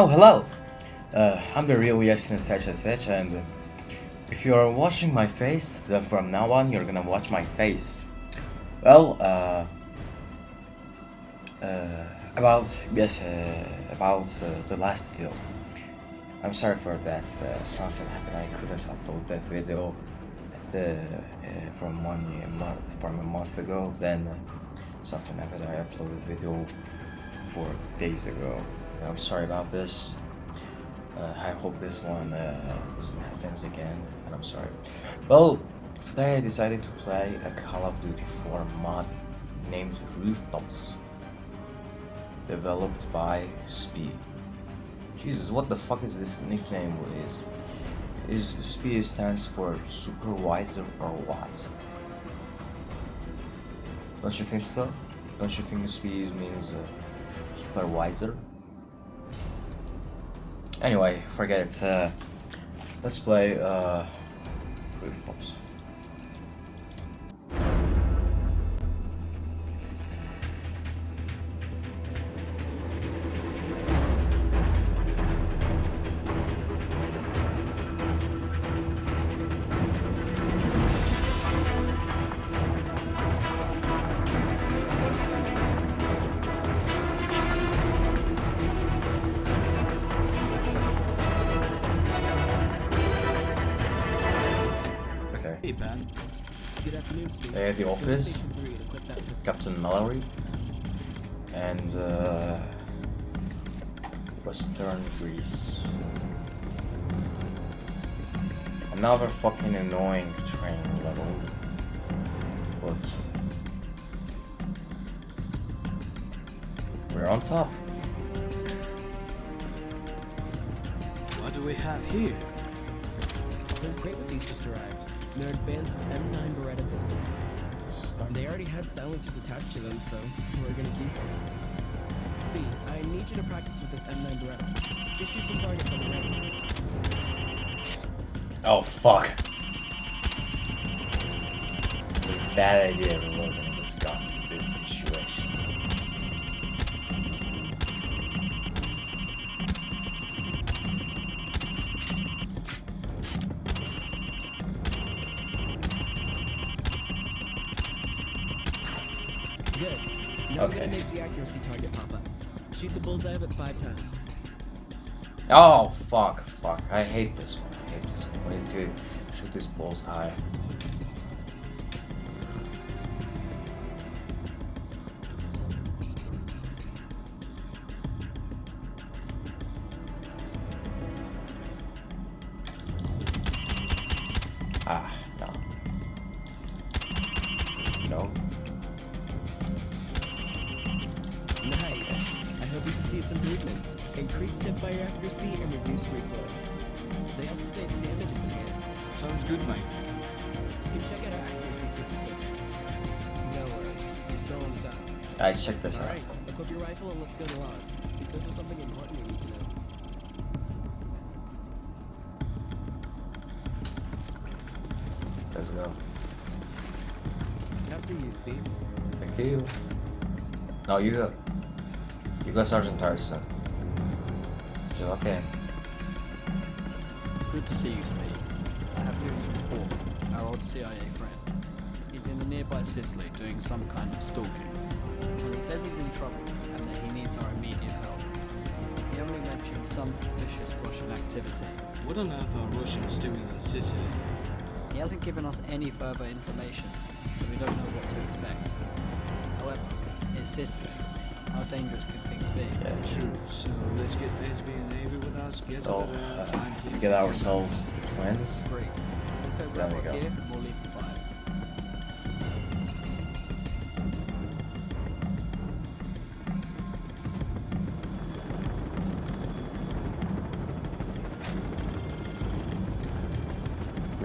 Oh, hello! Uh, I'm the real Yasin SH and if you are watching my face, then from now on you're gonna watch my face. Well, uh, uh, about, yes, uh, about uh, the last video. I'm sorry for that, uh, something happened, I couldn't upload that video the, from one month, from a month ago, then something happened, I uploaded video four days ago. I'm sorry about this. Uh, I hope this one uh, doesn't happen again, and I'm sorry. Well, today I decided to play a Call of Duty 4 mod named Rooftops, developed by SPI. Jesus, what the fuck is this nickname? Is is stands for supervisor or what? Don't you think so? Don't you think SPI means uh, supervisor? Anyway, forget it. Uh, let's play uh, rooftops. Uh, The Office, Captain Mallory, and uh, Western Greece. Another fucking annoying train level. But we're on top. What do we have here? The crate with these just arrived. They're advanced M9 Beretta pistols. They already had silencers attached to them, so we're gonna keep them. Speed, I need you to practice with this M9 Beretta. Just shoot some targets on the range. Oh fuck. It's a bad idea reloading Oh fuck, fuck. I hate this one. I hate this one. We need to shoot these balls Guys, check this out. Alright, equip your rifle and let's go to Laws. He says there's something important you need to know. Let's go. After you, Speed. Thank you. No, you go. You go, Sergeant. She's okay. Good to see you, Speed. I have news from Paul, our old CIA friend. He's in the nearby Sicily doing some kind of stalking. Trouble and that he needs our immediate help. He only mentioned some suspicious Russian activity. What on earth are Russians doing in Sicily? He hasn't given us any further information, so we don't know what to expect. However, it's Sicily. How dangerous can things be? Yeah. True, so let's get SV and Navy with us, get So, over there, uh, find him. we get ourselves twins. Great. Let's go grab There we our go. gear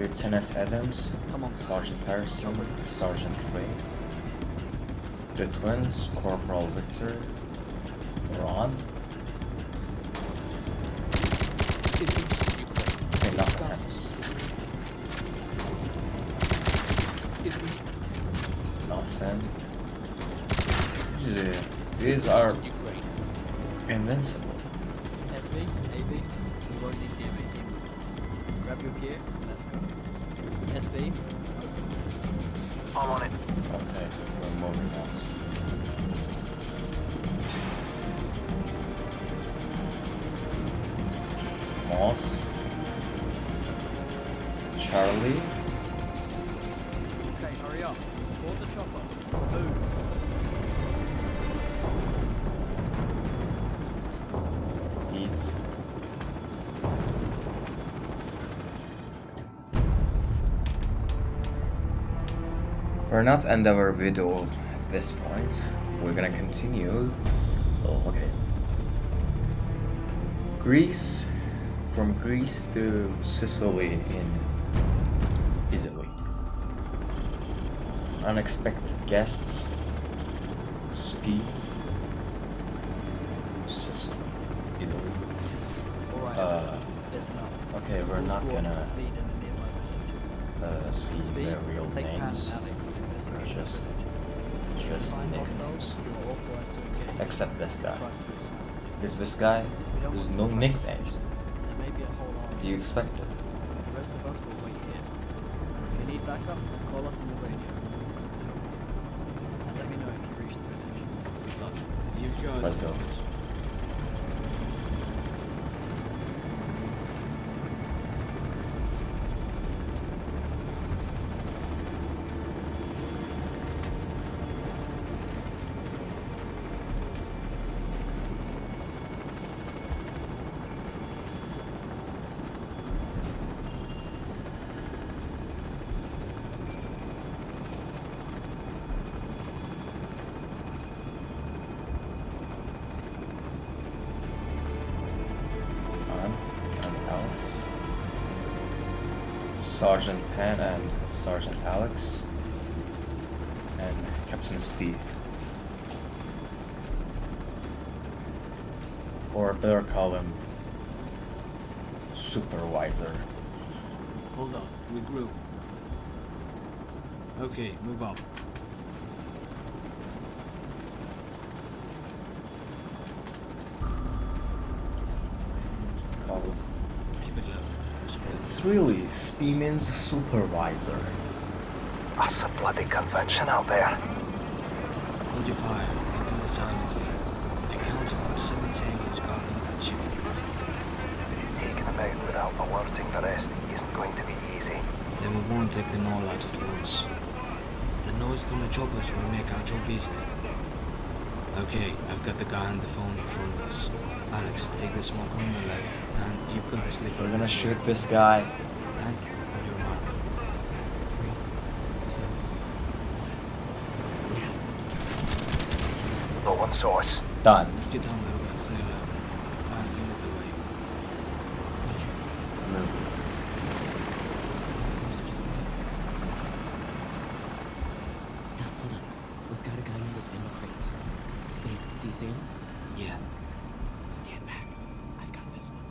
Lieutenant Adams, Come on, Sergeant Harrison, Sergeant Ray, the twins, Corporal Victor, Ron. Okay, nothing happens. Nothing. Usually, these are invincible. And let's go. SV, I'm on it. Okay, we're moving now. Moss. Charlie. We're not end our video at this point. We're gonna continue. Oh, okay. Greece, from Greece to Sicily in Italy. Unexpected guests. Speed. Sicily, Italy. Uh, okay, we're not gonna lead in the nearby village. uh, see their real names, and Alex and investigate the just- village. just Find names. hostiles, you are authorized to engage. Except this guy. Try to. Because this guy, We there's no to nicknames. There may be a whole army. Do you expect it? The rest of us will wait here. If you need backup, call us on the radio. And let me know if you reach the village. Let's go. Sergeant Penn and Sergeant Alex. And Captain Speed. Or better call him Supervisor. Hold up, regroup. Okay, move up. Call him. Keep it low. Respect. It's really Speed means Supervisor. That's a bloody convention out there. Hold your fire and do it silently. It counts about seven sailors guarding that shipment. Taking them out without alerting the rest isn't going to be easy. Then we won't take them all out at once. The noise from the choppers will make our job easier. Okay, I've got the guy on the phone in front of us. Alex, take the smoke on the left, and you've got the slipper. We're gonna shoot this guy. And on your mark. No one saw us. Done. Let's get down there, but stay low. Uh, and you know the way. Move. Stop, hold on. We've got a guy near those ammo crates. Speed, do you see him? Yeah. Stand back. I've got this one.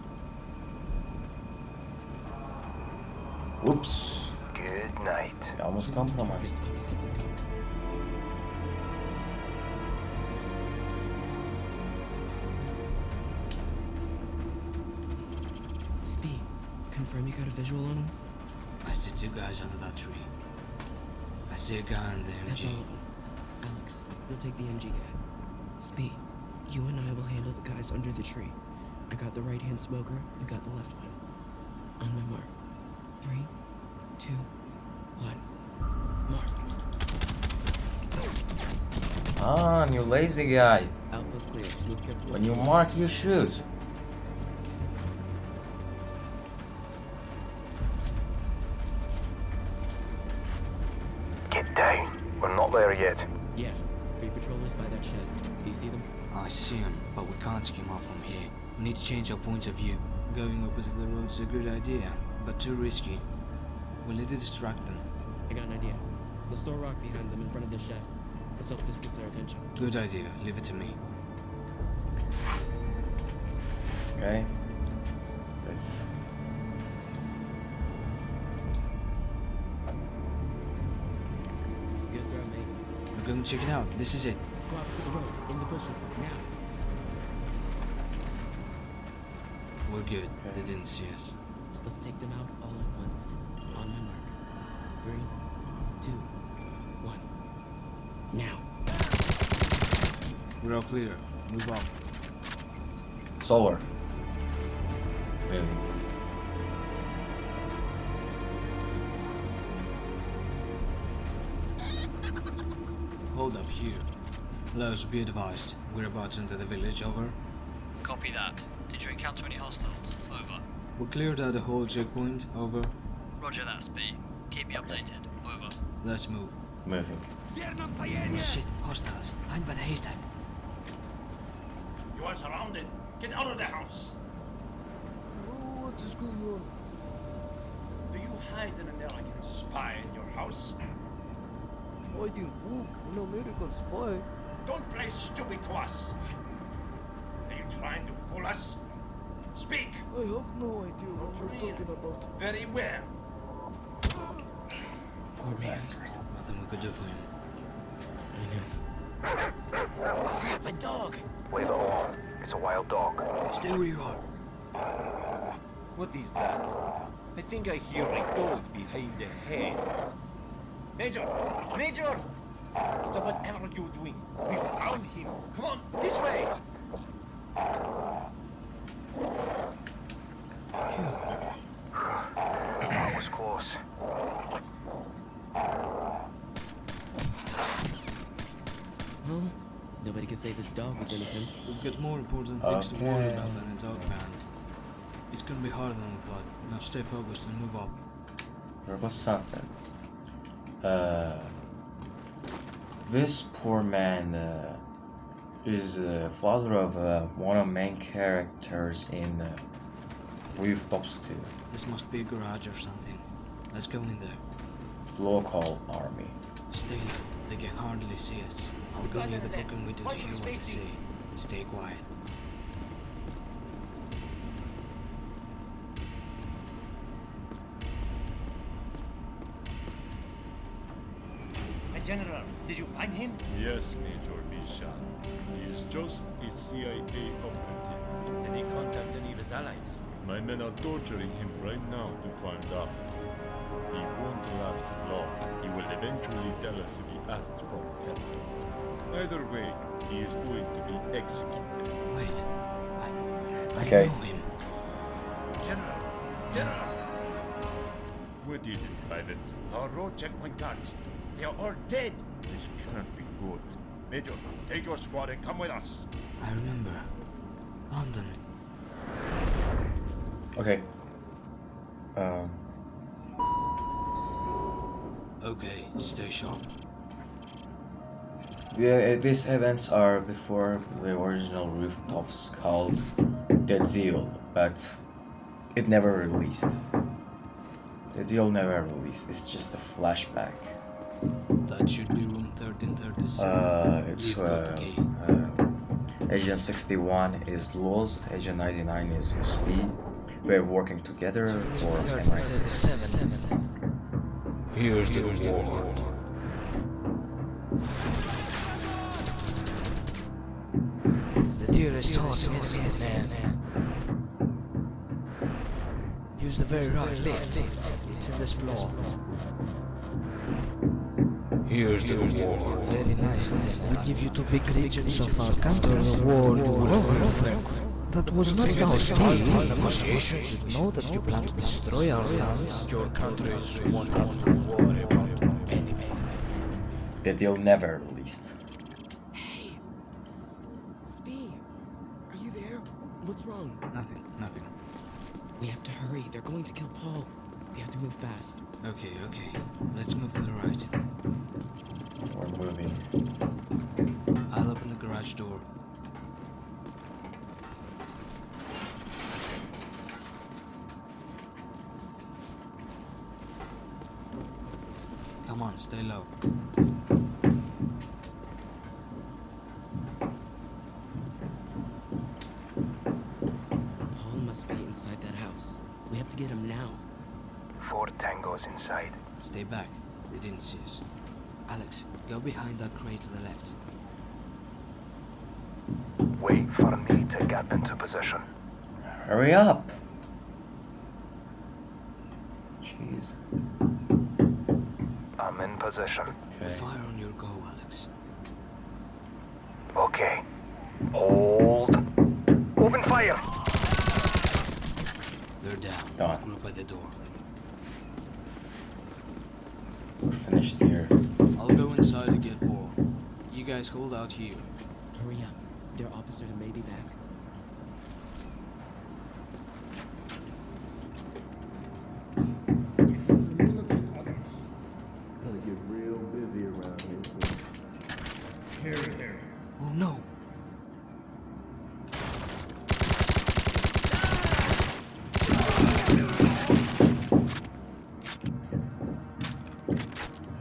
Whoops. Good night. I almost compromised. Just opposite the door. Speed, confirm you got a visual on him? I see two guys under that tree. I see a guy in the MG. That's MG. all of them. Alex, you'll take the MG guy. Speed, you and I will handle the guys under the tree. I got the right hand smoker, you got the left one. On my mark. Three, two, one. Mark. Ah, you lazy guy. Outpost clear. Move carefully. When you mark, you shoot. Get down. We're not there yet. Yeah, three patrollers by that shed. Do you see them? I see them, but we can't skim off from here. We need to change our point of view. Going opposite the road's a good idea, but too risky. We'll need to distract them. I got an idea. Let's throw a rock behind them in front of the shed. Let's hope this gets their attention. Good idea. Leave it to me. Okay. Let's. Good throw, mate. We're going to check it out. This is it. Go opposite the road, in the bushes, now. We're good. They didn't see us. Let's take them out all at once. On my mark. Three, two, one. Now. We're all clear. Move on. Solar. Moving. Hold up here. Los, be advised. We're about to enter the village, over. Copy that. Did you encounter any hostiles? Over. We cleared out the whole checkpoint, over. Roger that, Spee. Keep me updated. Over. Let's move. Moving. Shit, hostiles. Hide by the haystack. You are surrounded. Get out of the house. What is going on? Do you hide an American spy in your house? Hiding who? An American spy? Don't play stupid to us. Are you trying to fool us? Speak I have no idea what you're talking about. very well. Poor man. Bastard. Nothing we could do for him. I know. Crap, a dog! Leave it alone. It's a wild dog. Stay where you are. What is that? I think I hear a dog behind the head. Major! Major! Stop whatever you're doing. We found him. Come on, this way! This dog was innocent. We've got more important things to worry about than a dog man. It's gonna be harder than we thought. Now stay focused and move up. There was something. Uh, this poor man uh, is uh, father of uh, one of main characters in uh, Rooftops 2, This must be a garage or something. Let's go in there. local army. Stay low. They can hardly see us. I'll go near the broken window to hear what they say. Stay quiet. General, did you find him? Yes, Major Bishan. He is just a CIA operative. Did he contact any of his allies? My men are torturing him right now to find out. He won't last long. He will eventually tell us if he asked for help. Either way, he is going to be executed. Wait. I, I Okay. know him. General! General! What is it, Private? Our road checkpoint guards. They are all dead. This can't be good. Major, take your squad and come with us. I remember. London. Okay. Um, Okay, stay sharp. yeah, uh, these events are before the original rooftops called Dead Deal, but it never released. The Deal never released. It's just a flashback. That should be room 1337. Uh, it's You've got the uh, uh, Agent 61 is Loz, Agent 99 is Speed. We're working together for MI6. Here's the reward. The deal is hard to get man. Use the very right lift. It's in this floor. Here's the reward. Very nice. We give you two big regions of our counter reward over. That was not our deal. Negotiations. You know that you plan to destroy our lands. Your countries won't have to worry about anything. The Deal never released. Hey! Psst. Spee! Are you there? What's wrong? Nothing, nothing. We have to hurry. They're going to kill Paul. We have to move fast. Okay, okay. Let's move to the right. We're moving. I'll open the garage door. Come on, stay low. Paul must be inside that house. We have to get him now. Four tangos inside. Stay back. They didn't see us. Alex, go behind that crate to the left. Wait for me to get into position. Hurry up. Jeez. I'm in position. Okay. Fire on your go, Alex. Okay. Hold. Open fire! They're down. Done. Group by the door. We're finished here. I'll go inside to get Paul. You guys hold out here. Hurry up. Their officers may be back. Oh no!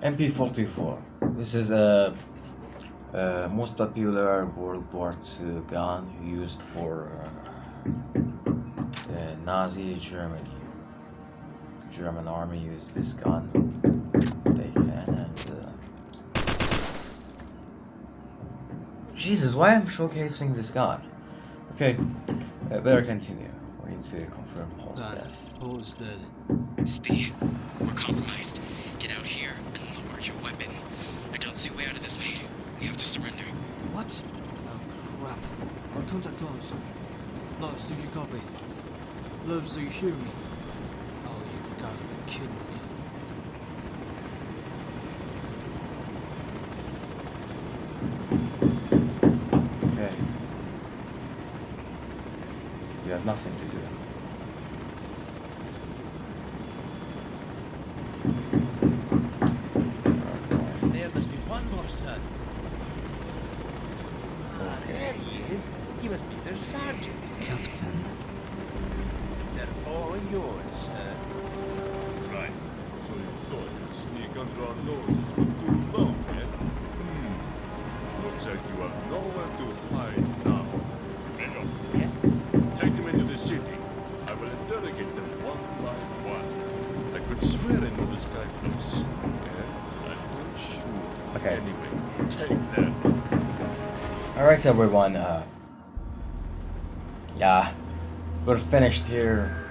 MP44. This is a, a most popular World War II gun used for uh, the Nazi Germany. German army used this gun. They can and. Uh... Jesus, why am showcasing this gun? Okay, uh, better continue. We need to confirm Paul's God, death. Paul is dead. Speed. We're compromised. Get out here and lower your weapon. I don't see a way out of this, mate. We have to surrender. What? Oh crap. I'll contact Loves. Loves, do you copy? Loves, do you hear me? Oh, you've gotta be kidding me. Okay. You have nothing to do. There must be one more son. Ah, there he is. He must be their sergeant. Captain. All yours, sir. Right. So you thought you'd sneak under our noses for too long, eh? Hmm. Looks like you have nowhere to hide now. Major, Yes? take them into the city. I will interrogate them one by one. I could swear I know this guy from somewhere. I'm not sure. Okay. Anyway, take them. Alright everyone, uh yeah, we're finished here.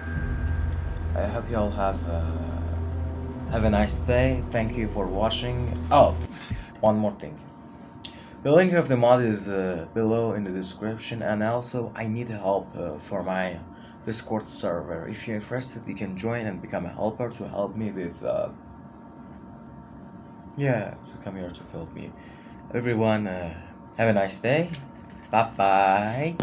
I hope you all have uh, have a nice day. Thank you for watching. Oh, one more thing. The link of the mod is uh, below in the description and also I need help uh, for my Discord server. If you're interested you can join and become a helper to help me with uh, yeah, to come here to help me. Everyone, uh, have a nice day. Bye bye.